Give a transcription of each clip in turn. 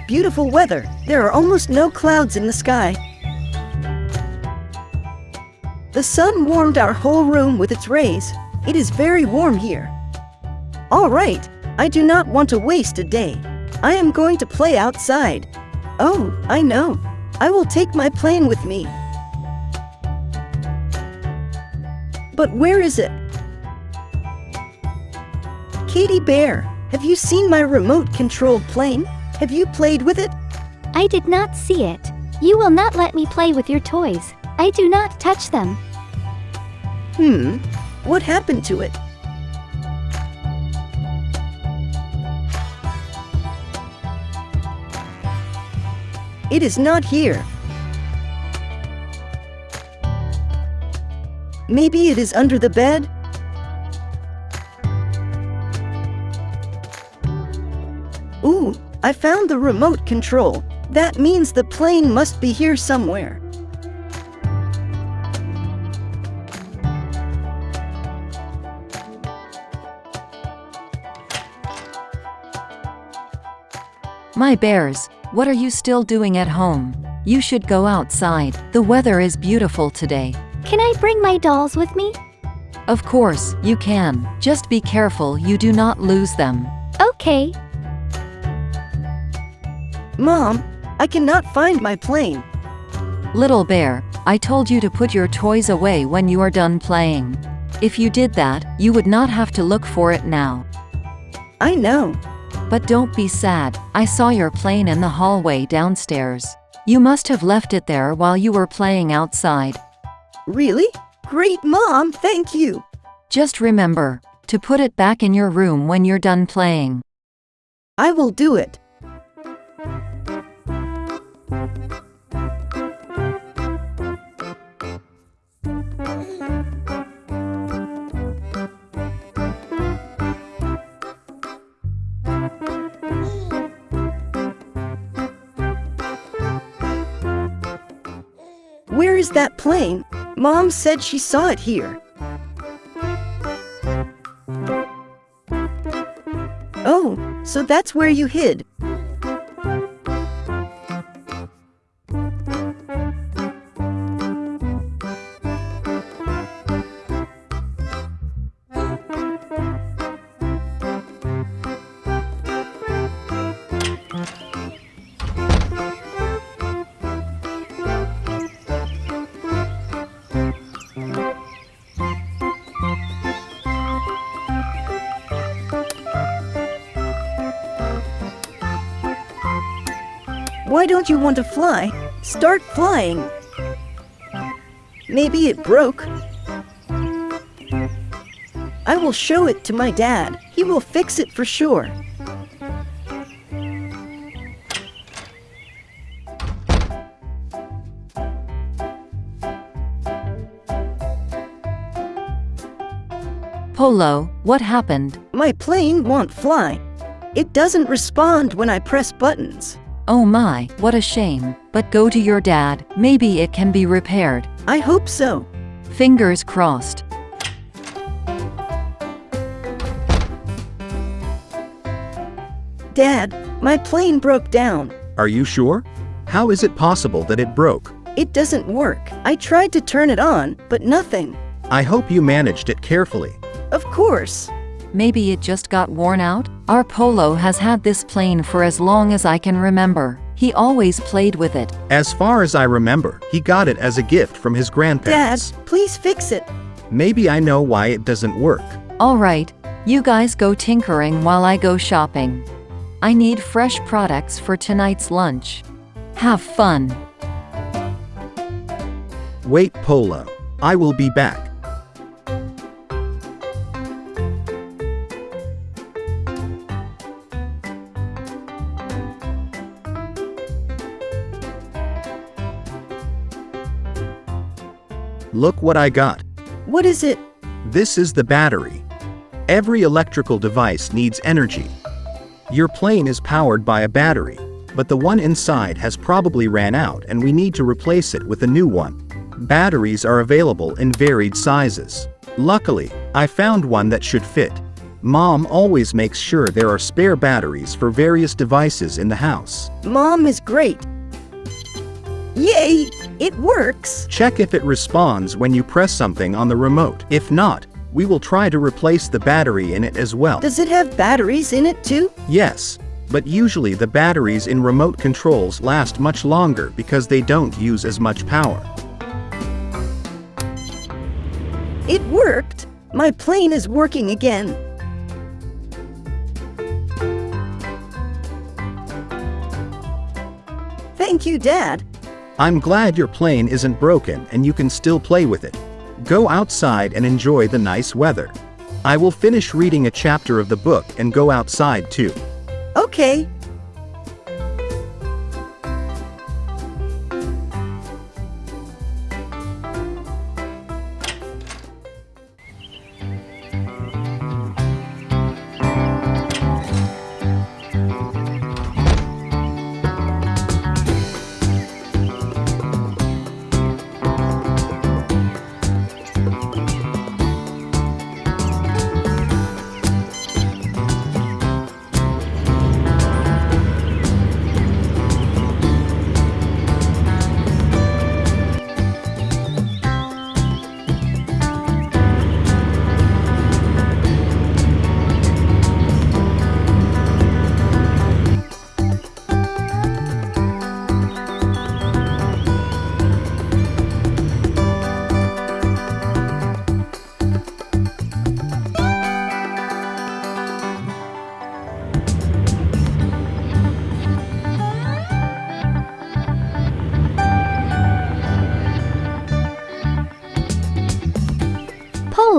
beautiful weather. There are almost no clouds in the sky. The sun warmed our whole room with its rays. It is very warm here. All right, I do not want to waste a day. I am going to play outside. Oh, I know. I will take my plane with me. But where is it? Katie Bear, have you seen my remote-controlled plane? Have you played with it? I did not see it. You will not let me play with your toys. I do not touch them. Hmm, what happened to it? It is not here. Maybe it is under the bed? I found the remote control. That means the plane must be here somewhere. My bears, what are you still doing at home? You should go outside. The weather is beautiful today. Can I bring my dolls with me? Of course, you can. Just be careful you do not lose them. Okay. Mom, I cannot find my plane. Little bear, I told you to put your toys away when you are done playing. If you did that, you would not have to look for it now. I know. But don't be sad, I saw your plane in the hallway downstairs. You must have left it there while you were playing outside. Really? Great, Mom, thank you. Just remember, to put it back in your room when you're done playing. I will do it. Is that plane? Mom said she saw it here. Oh, so that's where you hid. Why don't you want to fly? Start flying. Maybe it broke. I will show it to my dad. He will fix it for sure. Polo, what happened? My plane won't fly. It doesn't respond when I press buttons. Oh my, what a shame. But go to your dad, maybe it can be repaired. I hope so. Fingers crossed. Dad, my plane broke down. Are you sure? How is it possible that it broke? It doesn't work. I tried to turn it on, but nothing. I hope you managed it carefully. Of course. Maybe it just got worn out? Our Polo has had this plane for as long as I can remember. He always played with it. As far as I remember, he got it as a gift from his grandparents. Dad, grandparents. please fix it. Maybe I know why it doesn't work. Alright, you guys go tinkering while I go shopping. I need fresh products for tonight's lunch. Have fun. Wait, Polo. I will be back. Look what I got. What is it? This is the battery. Every electrical device needs energy. Your plane is powered by a battery, but the one inside has probably ran out and we need to replace it with a new one. Batteries are available in varied sizes. Luckily, I found one that should fit. Mom always makes sure there are spare batteries for various devices in the house. Mom is great. Yay! It works! Check if it responds when you press something on the remote. If not, we will try to replace the battery in it as well. Does it have batteries in it too? Yes, but usually the batteries in remote controls last much longer because they don't use as much power. It worked! My plane is working again. Thank you, Dad. I'm glad your plane isn't broken and you can still play with it. Go outside and enjoy the nice weather. I will finish reading a chapter of the book and go outside too. Okay.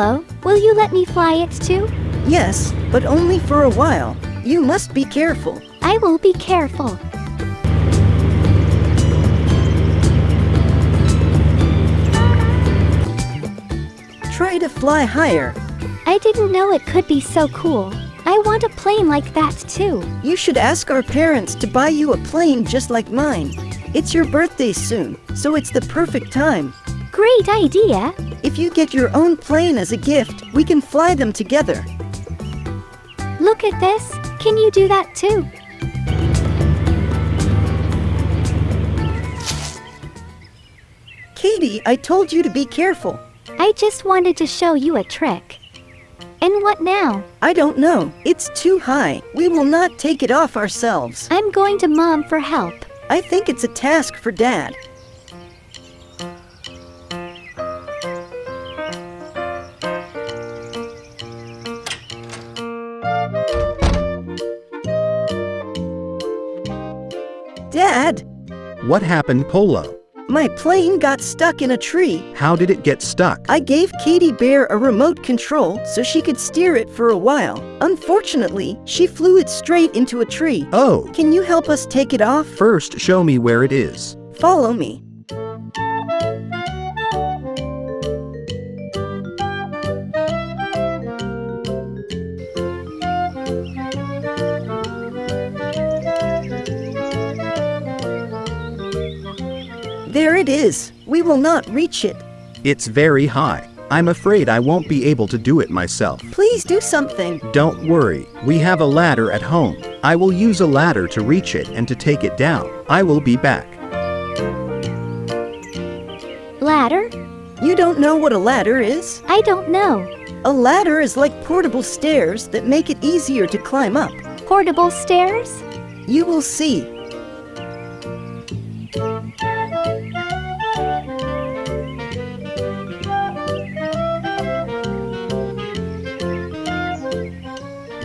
Will you let me fly it too? Yes, but only for a while. You must be careful. I will be careful. Try to fly higher. I didn't know it could be so cool. I want a plane like that too. You should ask our parents to buy you a plane just like mine. It's your birthday soon, so it's the perfect time. Great idea. If you get your own plane as a gift, we can fly them together. Look at this. Can you do that too? Katie, I told you to be careful. I just wanted to show you a trick. And what now? I don't know. It's too high. We will not take it off ourselves. I'm going to mom for help. I think it's a task for Dad. What happened, Polo? my plane got stuck in a tree. How did it get stuck? I gave Katie Bear a remote control so she could steer it for a while. Unfortunately, she flew it straight into a tree. Oh, Can you help us take it off? first show me where it is. Follow me. There it is. We will not reach it. It's very high. I'm afraid I won't be able to do it myself. Please do something. Don't worry, we have a ladder at home. I will use a ladder to reach it and to take it down. I will be back. Ladder? You don't know what a ladder is? I don't know. A ladder is like portable stairs that make it easier to climb up. Portable stairs? You will see.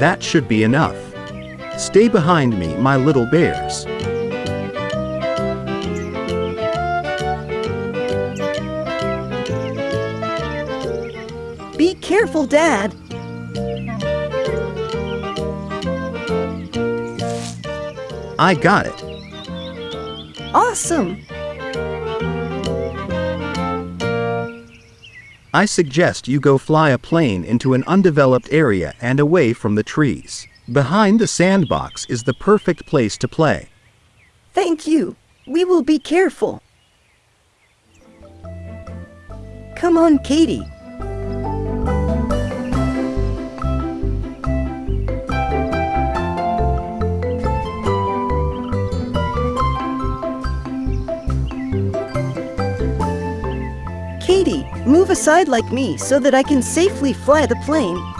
That should be enough. Stay behind me, my little bears. Be careful, Dad. I got it. Awesome. I suggest you go fly a plane into an undeveloped area and away from the trees. Behind the sandbox is the perfect place to play. Thank you. We will be careful. Come on, Katie. Outside like me so that I can safely fly the plane.